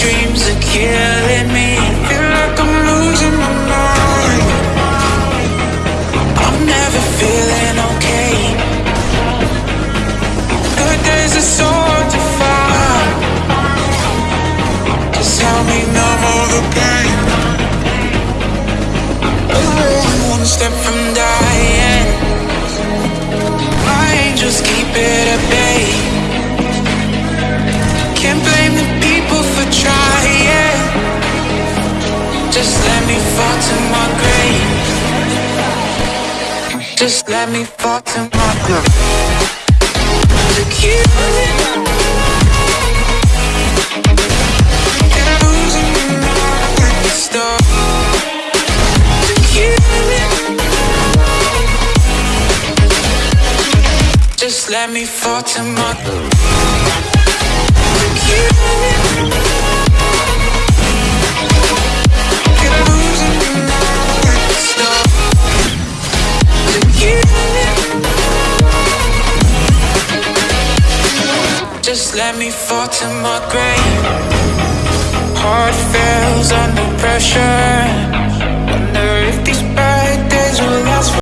dreams are killing me. Feel like I'm losing my mind. I'm never feeling okay. Good days are so hard to find. Just help me numb all the pain fall to my grave. Just let me fall to my grave. Look you And losing me Just let me fall to my grave. Just let me fall to my grave. Heart fails under pressure.